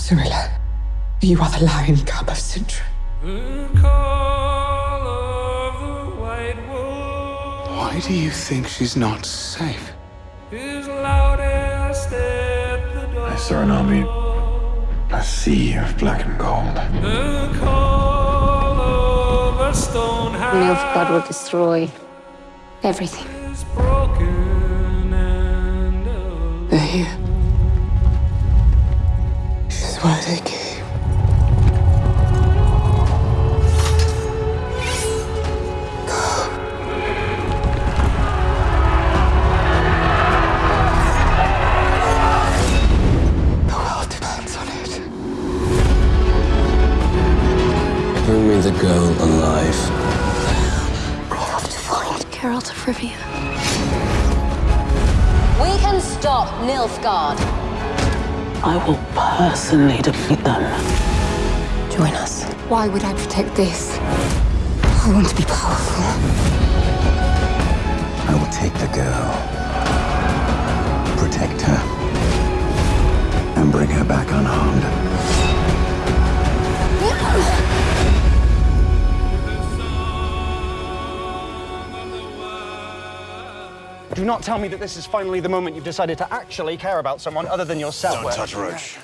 Cirilla, you are the lion cub of Cintra. Why do you think she's not safe? I saw an army, a sea of black and gold. Nilfgaard will destroy everything. They're here. This is why they came. The world depends on it. Bring me the girl alive. We have to find Geralt of Rivia. We can stop Nilfgaard. I will personally defeat them. Join us. Why would I protect this? I want to be powerful. Do not tell me that this is finally the moment you've decided to actually care about someone other than yourself. Don't touch Roach.